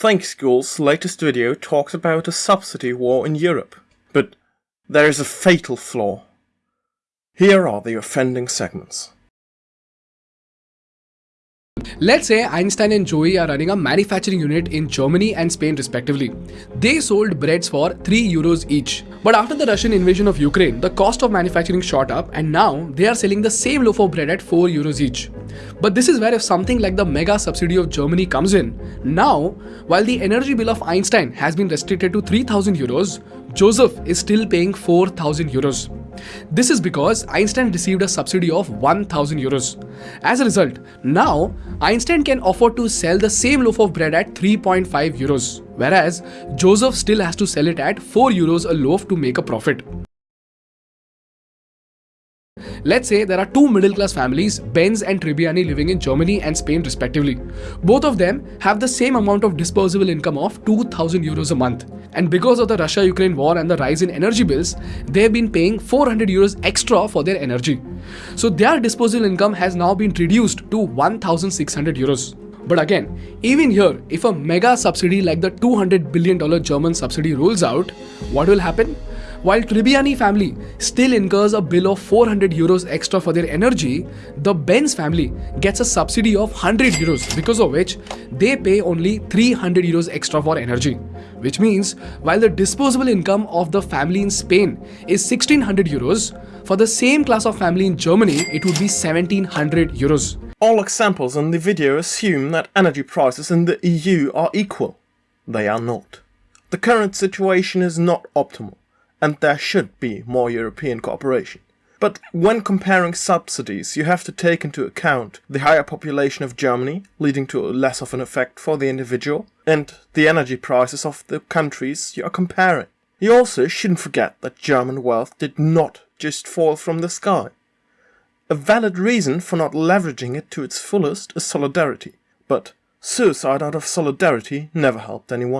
Think School's latest video talks about a subsidy war in Europe, but there is a fatal flaw. Here are the offending segments. Let's say Einstein and Joey are running a manufacturing unit in Germany and Spain respectively. They sold breads for 3 euros each. But after the Russian invasion of Ukraine, the cost of manufacturing shot up and now they are selling the same loaf of bread at 4 euros each. But this is where if something like the mega subsidy of Germany comes in, now while the energy bill of Einstein has been restricted to 3000 euros, Joseph is still paying 4000 euros. This is because Einstein received a subsidy of 1000 euros. As a result, now Einstein can afford to sell the same loaf of bread at 3.5 euros, whereas Joseph still has to sell it at 4 euros a loaf to make a profit. Let's say there are two middle class families, Benz and Tribbiani living in Germany and Spain respectively. Both of them have the same amount of disposable income of 2000 euros a month. And because of the Russia-Ukraine war and the rise in energy bills, they have been paying 400 euros extra for their energy. So their disposable income has now been reduced to 1600 euros. But again, even here, if a mega subsidy like the $200 billion German subsidy rolls out, what will happen? While Tribbiani family still incurs a bill of 400 euros extra for their energy, the Benz family gets a subsidy of 100 euros because of which they pay only 300 euros extra for energy. Which means while the disposable income of the family in Spain is 1600 euros, for the same class of family in Germany it would be 1700 euros. All examples in the video assume that energy prices in the EU are equal. They are not. The current situation is not optimal and there should be more European cooperation. But when comparing subsidies, you have to take into account the higher population of Germany, leading to less of an effect for the individual, and the energy prices of the countries you are comparing. You also shouldn't forget that German wealth did not just fall from the sky. A valid reason for not leveraging it to its fullest is solidarity, but suicide out of solidarity never helped anyone.